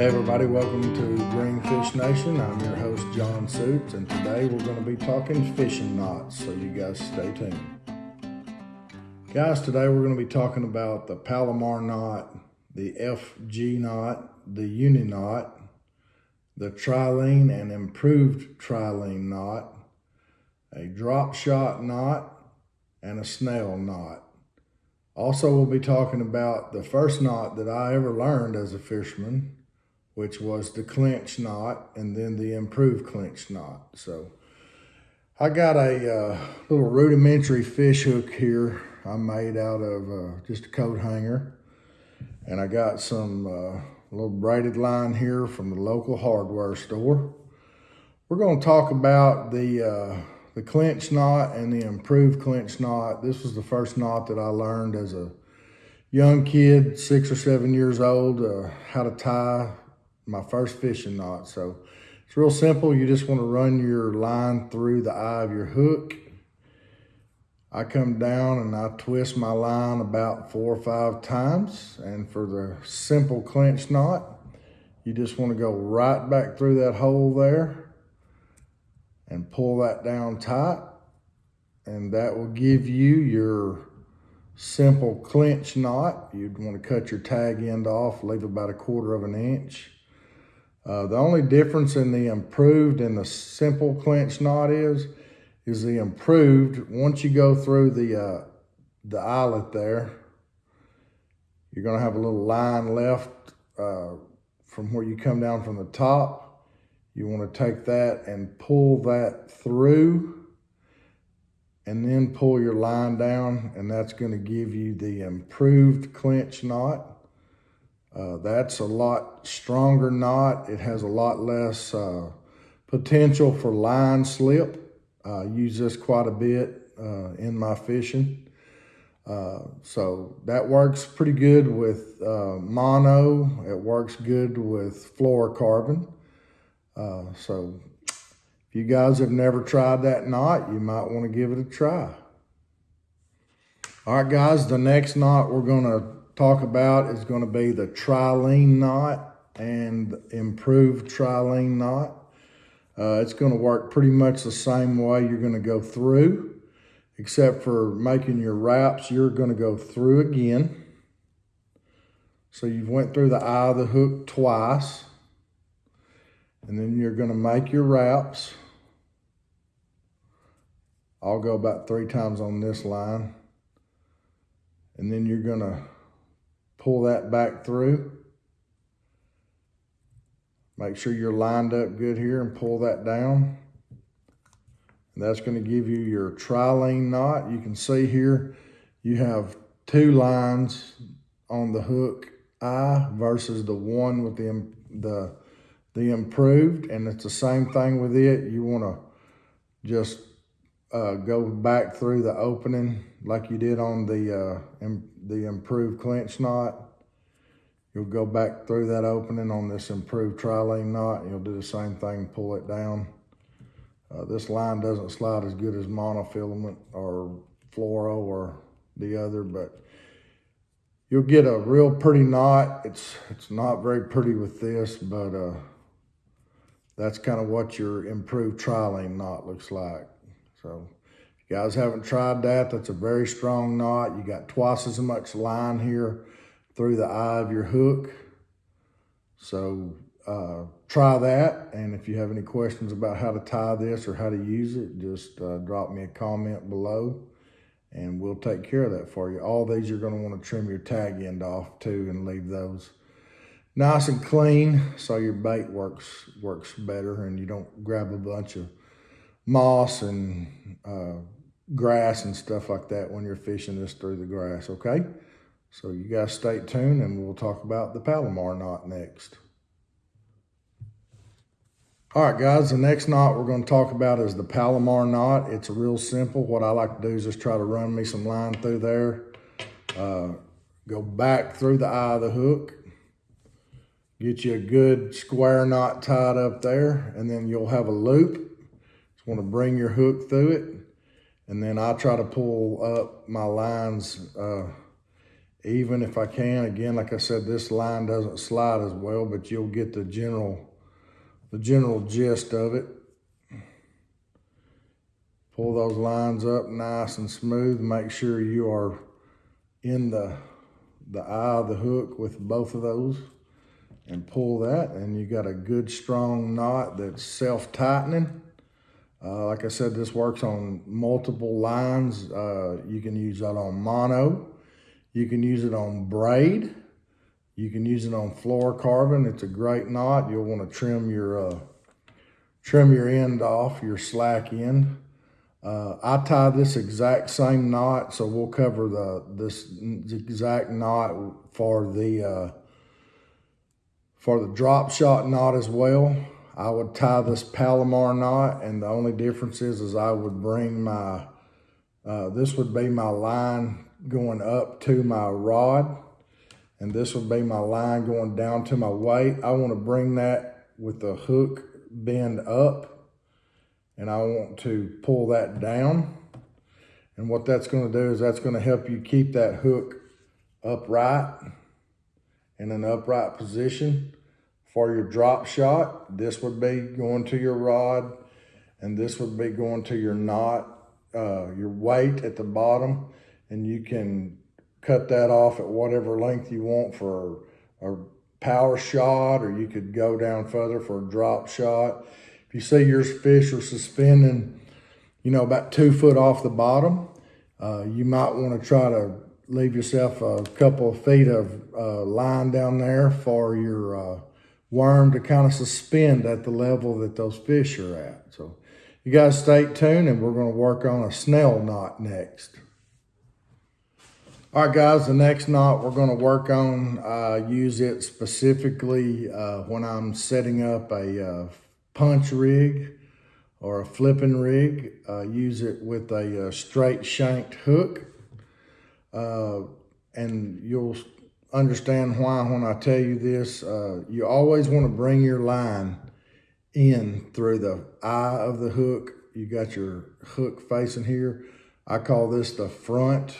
Hey everybody, welcome to Greenfish Nation. I'm your host John Suits, and today we're going to be talking fishing knots, so you guys stay tuned. Guys, today we're going to be talking about the Palomar knot, the FG knot, the Uni knot, the trilene and improved trilene knot, a drop shot knot, and a snell knot. Also, we'll be talking about the first knot that I ever learned as a fisherman, which was the clinch knot and then the improved clinch knot. So I got a uh, little rudimentary fish hook here I made out of uh, just a coat hanger. And I got some uh, little braided line here from the local hardware store. We're going to talk about the uh, the clinch knot and the improved clinch knot. This was the first knot that I learned as a young kid, six or seven years old, uh, how to tie my first fishing knot. So it's real simple. You just want to run your line through the eye of your hook. I come down and I twist my line about four or five times. And for the simple clinch knot, you just want to go right back through that hole there and pull that down tight. And that will give you your simple clinch knot. You'd want to cut your tag end off, leave about a quarter of an inch. Uh, the only difference in the improved and the simple clinch knot is, is the improved, once you go through the, uh, the eyelet there, you're gonna have a little line left uh, from where you come down from the top. You wanna take that and pull that through and then pull your line down and that's gonna give you the improved clinch knot. Uh, that's a lot stronger knot. It has a lot less uh, potential for line slip. I use this quite a bit uh, in my fishing. Uh, so that works pretty good with uh, mono. It works good with fluorocarbon. So if you guys have never tried that knot, you might want to give it a try. All right, guys, the next knot we're going to talk about is going to be the trilene knot and improved trilene knot. Uh, it's going to work pretty much the same way you're going to go through, except for making your wraps, you're going to go through again. So you've went through the eye of the hook twice, and then you're going to make your wraps. I'll go about three times on this line. And then you're going to pull that back through. Make sure you're lined up good here and pull that down. And that's gonna give you your trilene knot. You can see here, you have two lines on the hook eye versus the one with the, the, the improved. And it's the same thing with it. You wanna just uh, go back through the opening like you did on the uh, the improved clinch knot. You'll go back through that opening on this improved trilene knot. You'll do the same thing, pull it down. Uh, this line doesn't slide as good as monofilament or fluoro or the other, but you'll get a real pretty knot. It's it's not very pretty with this, but uh, that's kind of what your improved trilene knot looks like. So guys haven't tried that, that's a very strong knot. You got twice as much line here through the eye of your hook. So uh, try that. And if you have any questions about how to tie this or how to use it, just uh, drop me a comment below and we'll take care of that for you. All these you're gonna wanna trim your tag end off too and leave those nice and clean so your bait works works better and you don't grab a bunch of moss and uh, grass and stuff like that when you're fishing this through the grass, okay? So you guys stay tuned and we'll talk about the Palomar knot next. All right, guys, the next knot we're going to talk about is the Palomar knot. It's real simple. What I like to do is just try to run me some line through there. Uh, go back through the eye of the hook. Get you a good square knot tied up there, and then you'll have a loop. Just want to bring your hook through it. And then I try to pull up my lines uh, even if I can. Again, like I said, this line doesn't slide as well, but you'll get the general, the general gist of it. Pull those lines up nice and smooth. Make sure you are in the, the eye of the hook with both of those and pull that and you got a good strong knot that's self-tightening. Uh, like I said, this works on multiple lines. Uh, you can use that on mono. You can use it on braid. You can use it on fluorocarbon. It's a great knot. You'll want to trim your uh, trim your end off, your slack end. Uh, I tie this exact same knot, so we'll cover the this exact knot for the uh, for the drop shot knot as well. I would tie this Palomar knot, and the only difference is, is I would bring my uh, this would be my line going up to my rod, and this would be my line going down to my weight. I want to bring that with the hook bend up and I want to pull that down. And what that's gonna do is that's gonna help you keep that hook upright in an upright position for your drop shot. This would be going to your rod and this would be going to your knot, uh, your weight at the bottom. And you can cut that off at whatever length you want for a power shot or you could go down further for a drop shot. If you see your fish are suspending, you know, about two foot off the bottom, uh, you might want to try to leave yourself a couple of feet of uh, line down there for your uh, worm to kind of suspend at the level that those fish are at. So you guys stay tuned and we're going to work on a snell knot next. All right, guys, the next knot we're going to work on, uh, use it specifically uh, when I'm setting up a uh, punch rig or a flipping rig. Uh, use it with a, a uh, straight shanked hook. Uh, and you'll understand why when I tell you this. Uh, you always want to bring your line in through the eye of the hook. You got your hook facing here. I call this the front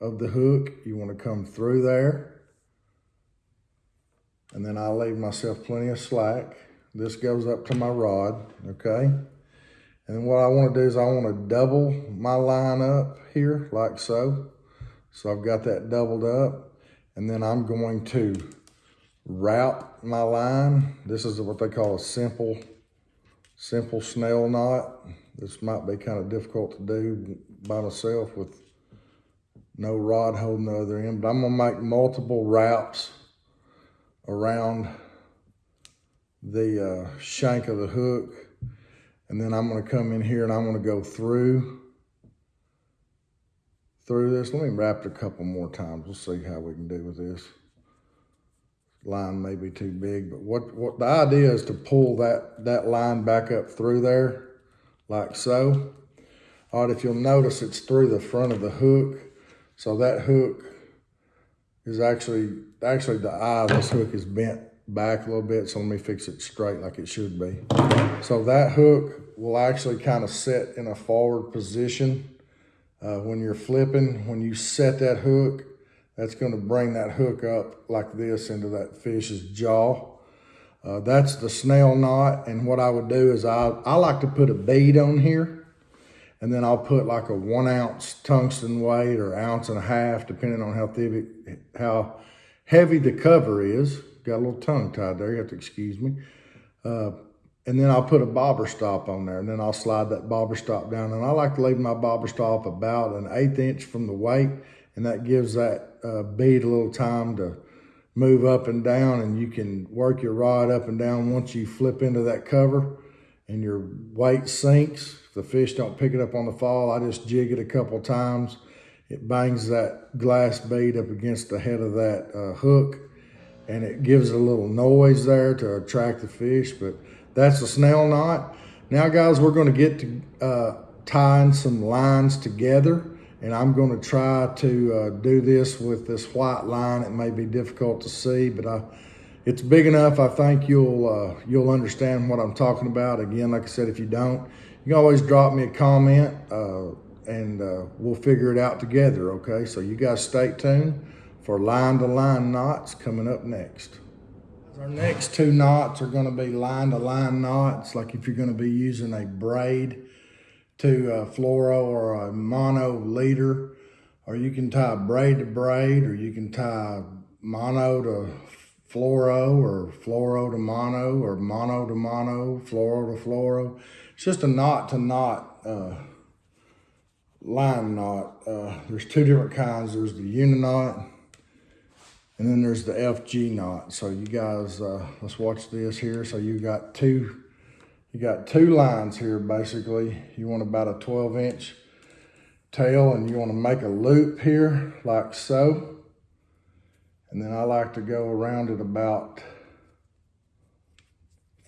of the hook. You want to come through there. And then I leave myself plenty of slack. This goes up to my rod, okay? And what I want to do is I want to double my line up here like so. So I've got that doubled up. And then I'm going to wrap my line. This is what they call a simple, simple snell knot. This might be kind of difficult to do by myself with no rod holding the other end, but I'm gonna make multiple wraps around the uh, shank of the hook. And then I'm gonna come in here and I'm gonna go through, through this. Let me wrap it a couple more times. We'll see how we can do with this. Line may be too big, but what, what the idea is to pull that, that line back up through there, like so. All right, if you'll notice, it's through the front of the hook. So that hook is actually, actually the eye of this hook is bent back a little bit. So let me fix it straight like it should be. So that hook will actually kind of set in a forward position. Uh, when you're flipping, when you set that hook, that's going to bring that hook up like this into that fish's jaw. Uh, that's the snell knot. And what I would do is I, I like to put a bead on here and then I'll put like a one ounce tungsten weight or ounce and a half, depending on how thick, how heavy the cover is got a little tongue tied there. You have to excuse me. Uh, and then I'll put a bobber stop on there and then I'll slide that bobber stop down. And I like to leave my bobber stop about an eighth inch from the weight. And that gives that uh, bead a little time to move up and down and you can work your rod up and down once you flip into that cover and your weight sinks. If the fish don't pick it up on the fall, I just jig it a couple times. It bangs that glass bead up against the head of that uh, hook and it gives a little noise there to attract the fish, but that's a snell knot. Now guys, we're gonna get to uh, tying some lines together and I'm gonna try to uh, do this with this white line. It may be difficult to see, but I, it's big enough. I think you'll uh, you'll understand what I'm talking about. Again, like I said, if you don't, you can always drop me a comment uh, and uh, we'll figure it out together, okay? So you guys stay tuned for line to line knots coming up next. Our next two knots are gonna be line to line knots, like if you're gonna be using a braid to a fluoro or a mono leader, or you can tie braid to braid, or you can tie mono to fluoro, or fluoro to mono, or mono to mono, fluoro to fluoro. It's just a knot to knot uh, line knot. Uh, there's two different kinds. There's the uni knot, and then there's the FG knot. So you guys, uh, let's watch this here. So you got two, you got two lines here basically. You want about a 12 inch tail and you want to make a loop here like so. And then I like to go around it about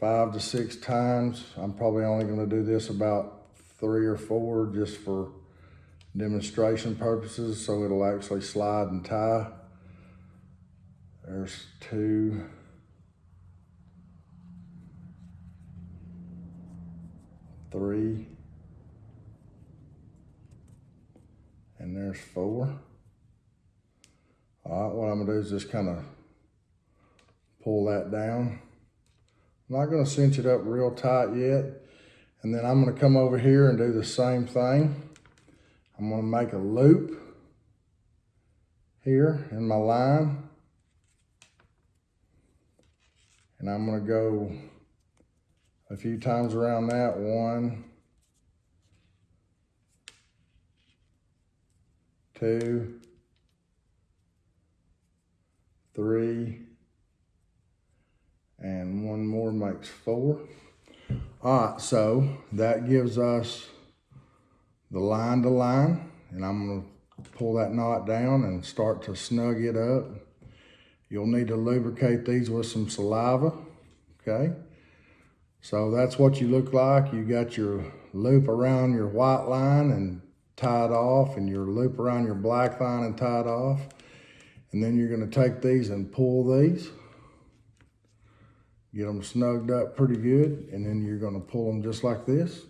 five to six times. I'm probably only going to do this about three or four just for demonstration purposes so it'll actually slide and tie. There's two. Three. And there's four. All right, what I'm gonna do is just kind of pull that down. I'm not gonna cinch it up real tight yet. And then I'm gonna come over here and do the same thing. I'm gonna make a loop here in my line. And I'm gonna go a few times around that. One, two, three, and one more makes four. All right, so that gives us the line to line, and I'm gonna pull that knot down and start to snug it up. You'll need to lubricate these with some saliva, okay? So that's what you look like. You got your loop around your white line and tied off and your loop around your black line and tied off. And then you're gonna take these and pull these. Get them snugged up pretty good. And then you're gonna pull them just like this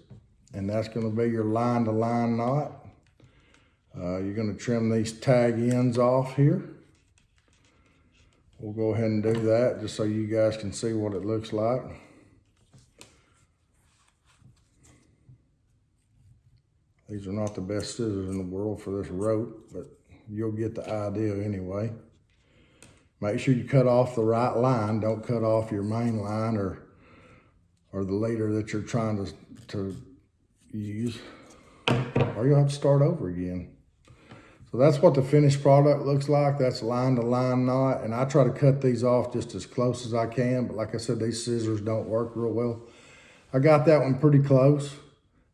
and that's gonna be your line to line knot. Uh, you're gonna trim these tag ends off here. We'll go ahead and do that just so you guys can see what it looks like. These are not the best scissors in the world for this rope, but you'll get the idea anyway. Make sure you cut off the right line. Don't cut off your main line or or the leader that you're trying to, to use, or you'll have to start over again. So that's what the finished product looks like. That's line to line knot. And I try to cut these off just as close as I can. But like I said, these scissors don't work real well. I got that one pretty close.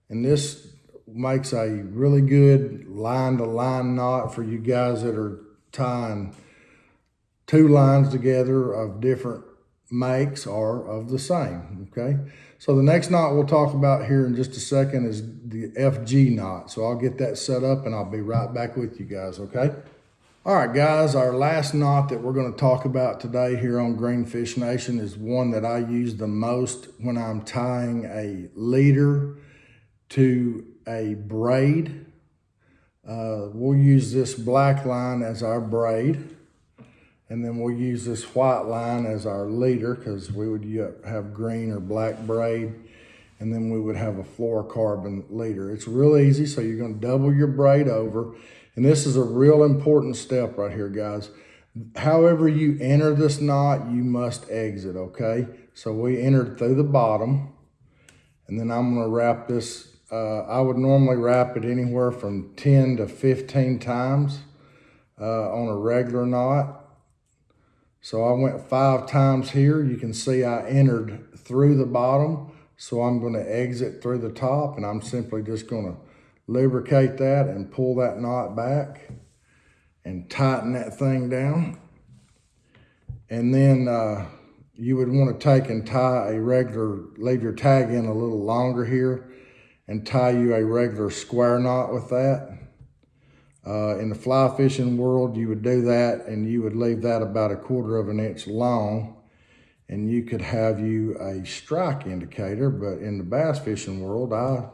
And this makes a really good line to line knot for you guys that are tying two lines together of different makes are of the same, okay? So the next knot we'll talk about here in just a second is the FG knot. So I'll get that set up and I'll be right back with you guys, okay? All right, guys, our last knot that we're gonna talk about today here on Greenfish Nation is one that I use the most when I'm tying a leader to a braid. Uh, we'll use this black line as our braid. And then we'll use this white line as our leader because we would have green or black braid. And then we would have a fluorocarbon leader. It's real easy. So you're going to double your braid over. And this is a real important step right here, guys. However you enter this knot, you must exit, okay? So we entered through the bottom. And then I'm going to wrap this. Uh, I would normally wrap it anywhere from 10 to 15 times uh, on a regular knot. So I went five times here. You can see I entered through the bottom. So I'm going to exit through the top and I'm simply just going to lubricate that and pull that knot back and tighten that thing down. And then uh, you would want to take and tie a regular, leave your tag in a little longer here and tie you a regular square knot with that. Uh, in the fly fishing world, you would do that and you would leave that about a quarter of an inch long and you could have you a strike indicator. But in the bass fishing world, I,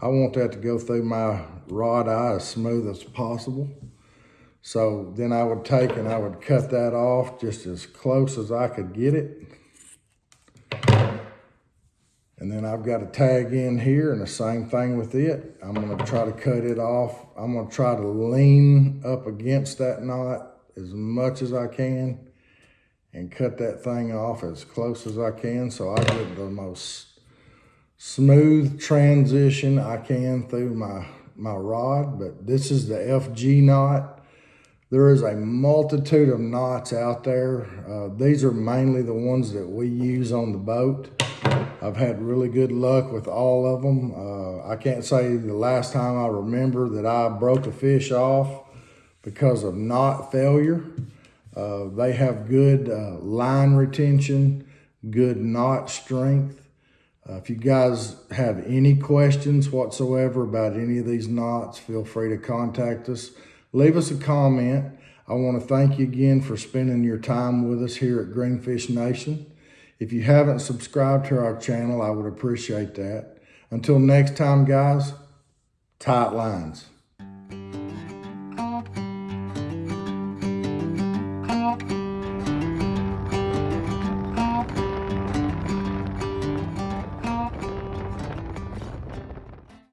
I want that to go through my rod eye as smooth as possible. So then I would take and I would cut that off just as close as I could get it. And then I've got a tag in here and the same thing with it. I'm gonna try to cut it off. I'm gonna try to lean up against that knot as much as I can and cut that thing off as close as I can so I get the most smooth transition I can through my, my rod. But this is the FG knot. There is a multitude of knots out there. Uh, these are mainly the ones that we use on the boat. I've had really good luck with all of them. Uh, I can't say the last time I remember that I broke a fish off because of knot failure. Uh, they have good uh, line retention, good knot strength. Uh, if you guys have any questions whatsoever about any of these knots, feel free to contact us. Leave us a comment. I want to thank you again for spending your time with us here at Greenfish Nation. If you haven't subscribed to our channel, I would appreciate that. Until next time, guys, tight lines.